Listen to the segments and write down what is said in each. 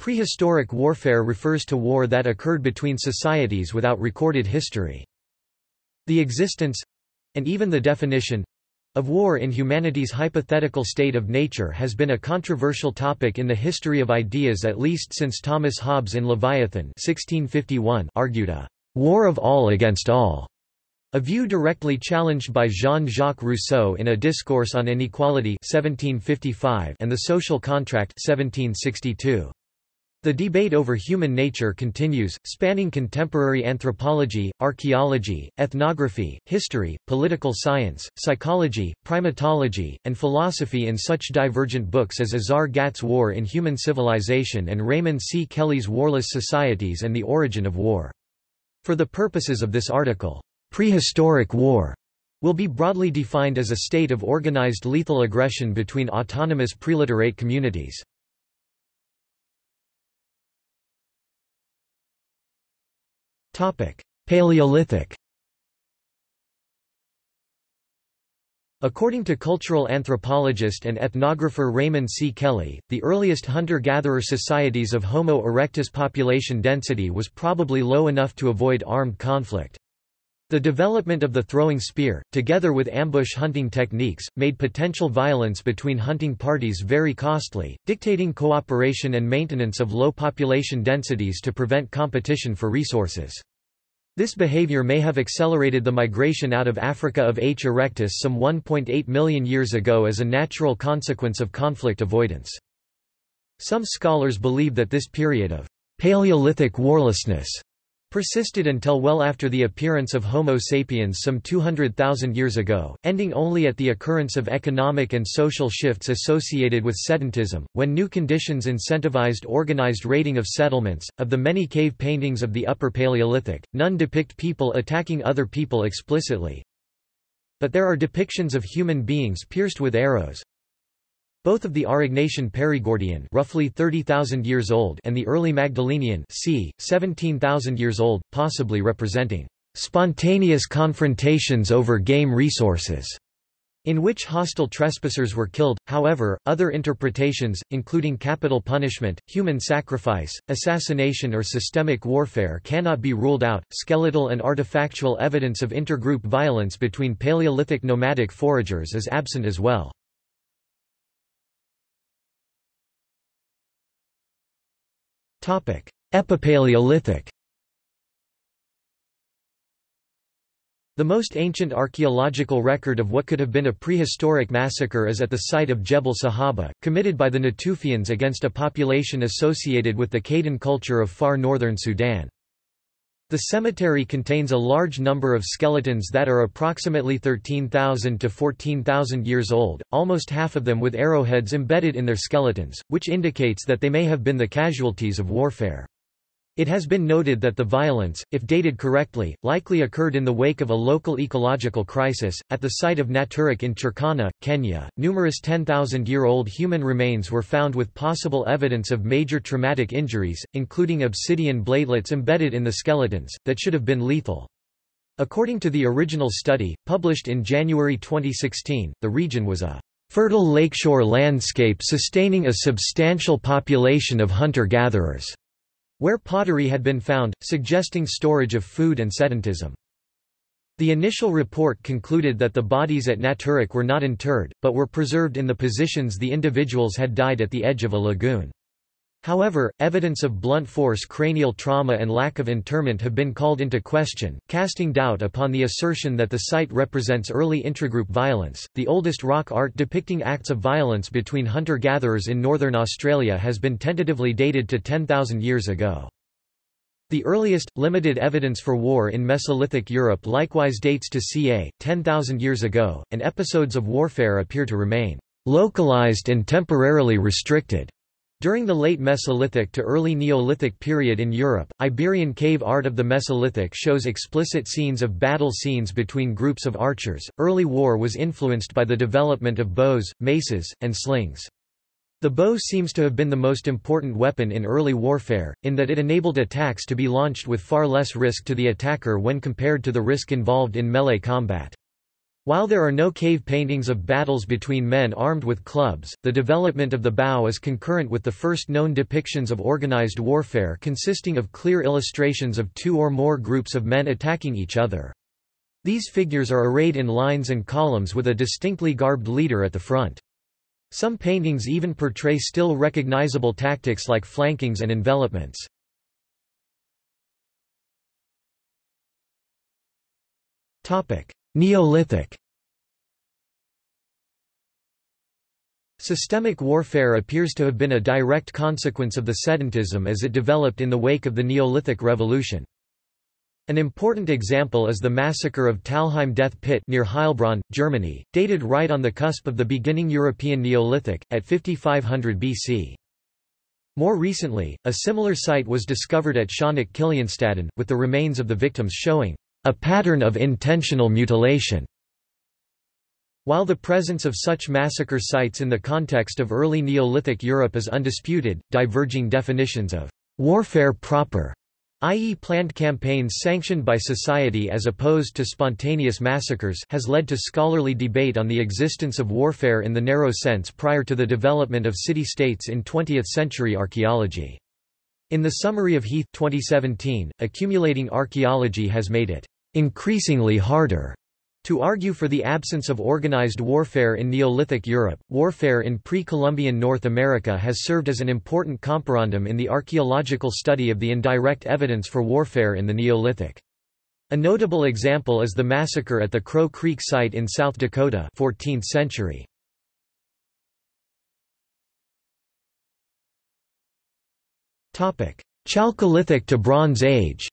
Prehistoric warfare refers to war that occurred between societies without recorded history. The existence—and even the definition, of war in humanity's hypothetical state of nature has been a controversial topic in the history of ideas at least since Thomas Hobbes in Leviathan 1651 argued a «war of all against all», a view directly challenged by Jean-Jacques Rousseau in A Discourse on Inequality 1755 and The Social Contract 1762. The debate over human nature continues, spanning contemporary anthropology, archaeology, ethnography, history, political science, psychology, primatology, and philosophy in such divergent books as Azar Gatt's War in Human Civilization and Raymond C. Kelly's Warless Societies and the Origin of War. For the purposes of this article, prehistoric war will be broadly defined as a state of organized lethal aggression between autonomous preliterate communities. Paleolithic According to cultural anthropologist and ethnographer Raymond C. Kelly, the earliest hunter-gatherer societies of Homo erectus population density was probably low enough to avoid armed conflict. The development of the throwing spear, together with ambush hunting techniques, made potential violence between hunting parties very costly, dictating cooperation and maintenance of low population densities to prevent competition for resources. This behavior may have accelerated the migration out of Africa of H. erectus some 1.8 million years ago as a natural consequence of conflict avoidance. Some scholars believe that this period of Paleolithic warlessness persisted until well after the appearance of Homo sapiens some 200,000 years ago, ending only at the occurrence of economic and social shifts associated with sedentism, when new conditions incentivized organized raiding of settlements. Of the many cave paintings of the Upper Paleolithic, none depict people attacking other people explicitly. But there are depictions of human beings pierced with arrows, both of the Aurignacian Perigordian roughly 30,000 years old and the early Magdalenian c. 17,000 years old, possibly representing spontaneous confrontations over game resources, in which hostile trespassers were killed. However, other interpretations, including capital punishment, human sacrifice, assassination, or systemic warfare, cannot be ruled out. Skeletal and artifactual evidence of intergroup violence between Paleolithic nomadic foragers is absent as well. Epipaleolithic The most ancient archaeological record of what could have been a prehistoric massacre is at the site of Jebel Sahaba, committed by the Natufians against a population associated with the Qadan culture of far northern Sudan. The cemetery contains a large number of skeletons that are approximately 13,000 to 14,000 years old, almost half of them with arrowheads embedded in their skeletons, which indicates that they may have been the casualties of warfare. It has been noted that the violence, if dated correctly, likely occurred in the wake of a local ecological crisis. At the site of Nataruk in Turkana, Kenya, numerous 10,000 year old human remains were found with possible evidence of major traumatic injuries, including obsidian bladelets embedded in the skeletons, that should have been lethal. According to the original study, published in January 2016, the region was a fertile lakeshore landscape sustaining a substantial population of hunter-gatherers where pottery had been found, suggesting storage of food and sedentism. The initial report concluded that the bodies at Nataruk were not interred, but were preserved in the positions the individuals had died at the edge of a lagoon. However, evidence of blunt force cranial trauma and lack of interment have been called into question, casting doubt upon the assertion that the site represents early intragroup violence. The oldest rock art depicting acts of violence between hunter gatherers in northern Australia has been tentatively dated to 10,000 years ago. The earliest, limited evidence for war in Mesolithic Europe likewise dates to ca. 10,000 years ago, and episodes of warfare appear to remain localized and temporarily restricted. During the late Mesolithic to early Neolithic period in Europe, Iberian cave art of the Mesolithic shows explicit scenes of battle scenes between groups of archers. Early war was influenced by the development of bows, maces, and slings. The bow seems to have been the most important weapon in early warfare, in that it enabled attacks to be launched with far less risk to the attacker when compared to the risk involved in melee combat. While there are no cave paintings of battles between men armed with clubs, the development of the bow is concurrent with the first known depictions of organized warfare consisting of clear illustrations of two or more groups of men attacking each other. These figures are arrayed in lines and columns with a distinctly garbed leader at the front. Some paintings even portray still recognizable tactics like flankings and envelopments. Neolithic Systemic warfare appears to have been a direct consequence of the sedentism as it developed in the wake of the Neolithic Revolution. An important example is the massacre of Talheim Death Pit near Heilbronn, Germany, dated right on the cusp of the beginning European Neolithic, at 5500 BC. More recently, a similar site was discovered at Schöneck Kilianstädten, with the remains of the victims showing a pattern of intentional mutilation. While the presence of such massacre sites in the context of early Neolithic Europe is undisputed, diverging definitions of warfare proper i.e. planned campaigns sanctioned by society as opposed to spontaneous massacres has led to scholarly debate on the existence of warfare in the narrow sense prior to the development of city-states in 20th-century archaeology. In the summary of Heath 2017, accumulating archaeology has made it increasingly harder to argue for the absence of organized warfare in Neolithic Europe, warfare in pre-Columbian North America has served as an important comparandum in the archaeological study of the indirect evidence for warfare in the Neolithic. A notable example is the massacre at the Crow Creek site in South Dakota 14th century. Chalcolithic to Bronze Age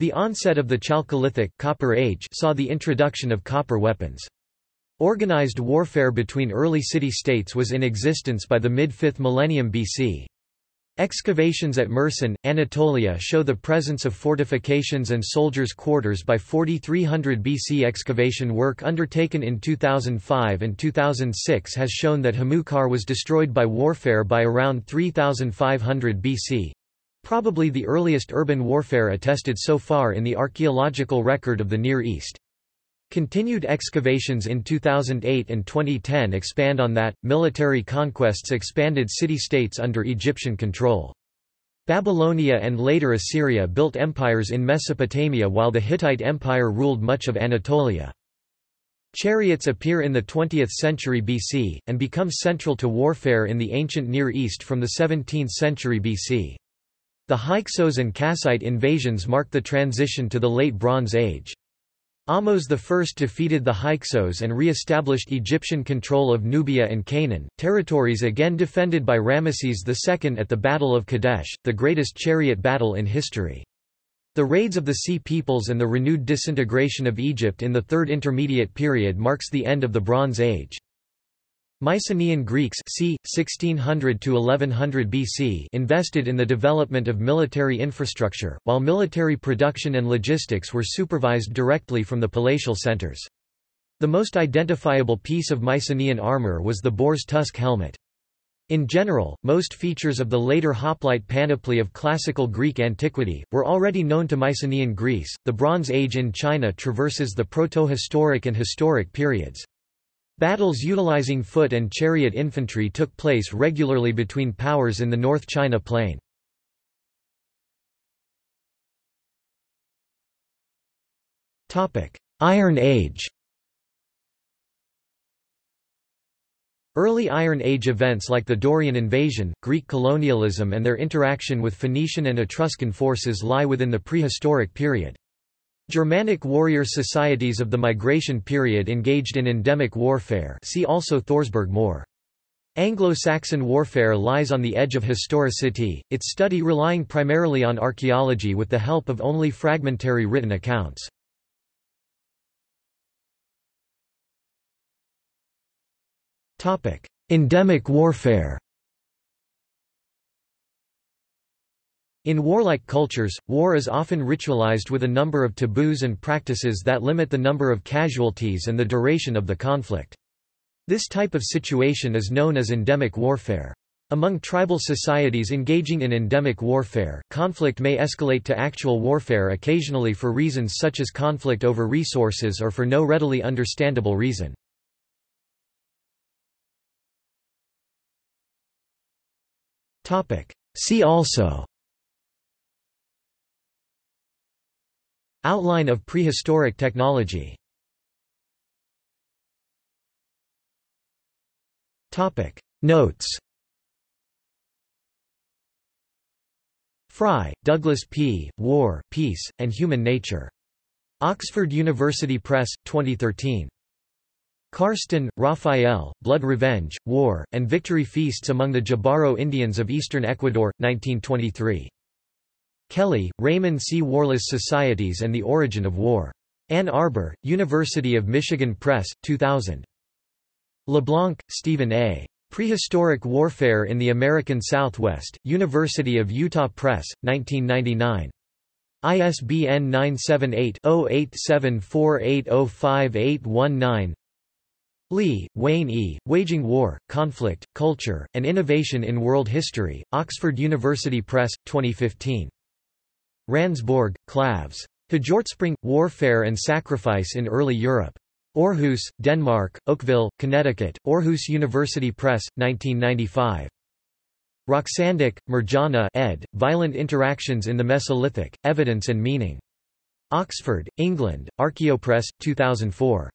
The onset of the Chalcolithic Copper Age saw the introduction of copper weapons. Organized warfare between early city-states was in existence by the mid-5th millennium BC. Excavations at Mersin, Anatolia show the presence of fortifications and soldiers' quarters by 4300 BC. Excavation work undertaken in 2005 and 2006 has shown that Hamoukar was destroyed by warfare by around 3500 BC, Probably the earliest urban warfare attested so far in the archaeological record of the Near East. Continued excavations in 2008 and 2010 expand on that. Military conquests expanded city states under Egyptian control. Babylonia and later Assyria built empires in Mesopotamia while the Hittite Empire ruled much of Anatolia. Chariots appear in the 20th century BC, and become central to warfare in the ancient Near East from the 17th century BC. The Hyksos and Kassite invasions mark the transition to the Late Bronze Age. Ahmose I defeated the Hyksos and re-established Egyptian control of Nubia and Canaan, territories again defended by Ramesses II at the Battle of Kadesh, the greatest chariot battle in history. The raids of the Sea Peoples and the renewed disintegration of Egypt in the Third Intermediate Period marks the end of the Bronze Age. Mycenaean Greeks c. 1600 to 1100 BC invested in the development of military infrastructure, while military production and logistics were supervised directly from the palatial centers. The most identifiable piece of Mycenaean armor was the boar's tusk helmet. In general, most features of the later hoplite panoply of classical Greek antiquity were already known to Mycenaean Greece. The Bronze Age in China traverses the proto-historic and historic periods. Battles utilizing foot and chariot infantry took place regularly between powers in the North China Plain. Iron Age Early Iron Age events like the Dorian invasion, Greek colonialism and their interaction with Phoenician and Etruscan forces lie within the prehistoric period. Germanic warrior societies of the migration period engaged in endemic warfare see also Thorsberg Moor. Anglo-Saxon warfare lies on the edge of historicity, its study relying primarily on archaeology with the help of only fragmentary written accounts. Endemic warfare In warlike cultures, war is often ritualized with a number of taboos and practices that limit the number of casualties and the duration of the conflict. This type of situation is known as endemic warfare. Among tribal societies engaging in endemic warfare, conflict may escalate to actual warfare occasionally for reasons such as conflict over resources or for no readily understandable reason. See also Outline of prehistoric technology Notes Fry, Douglas P., War, Peace, and Human Nature. Oxford University Press, 2013. Karsten, Raphael, Blood Revenge, War, and Victory Feasts among the Jibaro Indians of Eastern Ecuador, 1923. Kelly, Raymond C. Warless Societies and the Origin of War. Ann Arbor, University of Michigan Press, 2000. LeBlanc, Stephen A. Prehistoric Warfare in the American Southwest, University of Utah Press, 1999. ISBN 978-0874805819 Lee, Wayne E., Waging War, Conflict, Culture, and Innovation in World History, Oxford University Press, 2015. Randsborg, Klavs. Hjortspring – Warfare and Sacrifice in Early Europe. Aarhus, Denmark, Oakville, Connecticut, Aarhus University Press, 1995. Roksandic, Mirjana ed., Violent Interactions in the Mesolithic, Evidence and Meaning. Oxford, England, Archaeopress, 2004.